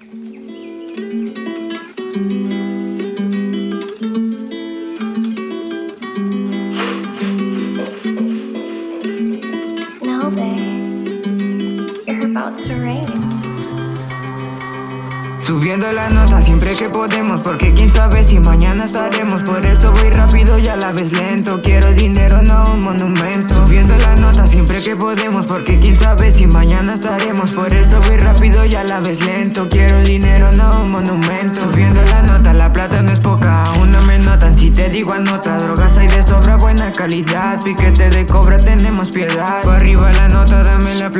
No, babe. You're about to rain. Subiendo la nota siempre que podemos Porque quién sabe si mañana estaremos. Por eso voy rápido y a la vez lento. Quiero dinero, no un monumento. Subiendo la nota siempre que podemos Porque quién sabe si mañana estaremos. Por eso voy rápido y a la vez lento. Quiero dinero, no un monumento. Subiendo la nota, la plata no es poca. Aún no me notan si te digo anota. Drogas hay de sobra, buena calidad. Piquete de cobra, tenemos piedad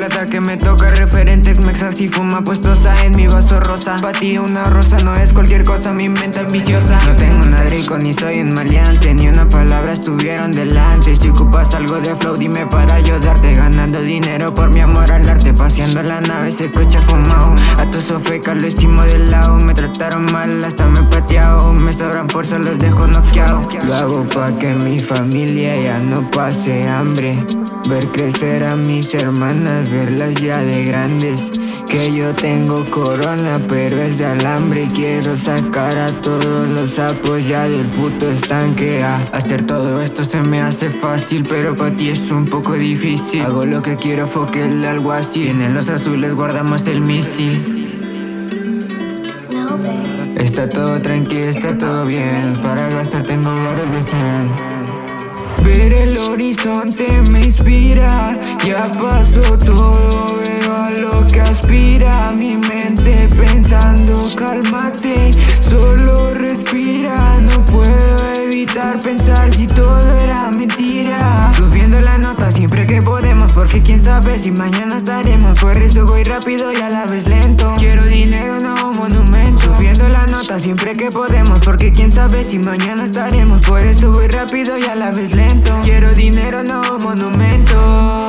plata que me toca Referentes, mexas y fuma puestosa en mi vaso rosa. Ti una rosa no es cualquier cosa, mi mente ambiciosa. No tengo nada rico ni soy un maleante Ni una palabra estuvieron delante. Si ocupas algo de flow dime para ayudarte. Ganando dinero por mi amor al arte Paseando la nave, ese coche fumado A tu sofeca lo hicimos de lado Me trataron mal, hasta me pateado Me sobran fuerza, los dejo noqueado Lo hago pa' que mi familia ya no pase hambre Ver crecer a mis hermanas, verlas ya de grandes. Que yo tengo corona pero es de alambre. Quiero sacar a todos los sapos ya del puto estanque. Ah, Hacer todo esto se me hace fácil pero para ti es un poco difícil. Hago lo que quiero, foque el algo así. En los azules guardamos el misil. Está todo tranquilo, está todo bien. Para gastar tengo horas de Ver el horizonte me inspira. Ya pasó todo, veo a lo que aspira Mi mente pensando, cálmate Solo respira, no puedo evitar pensar si todo era mentira. Subiendo la nota siempre que podemos Porque quién sabe si mañana estaremos. Por eso voy rápido y a la vez lento. Quiero dinero, nota siempre que podemos Porque quién sabe si mañana estaremos. Por eso voy rápido y a la vez lento. Quiero dinero, no un monumento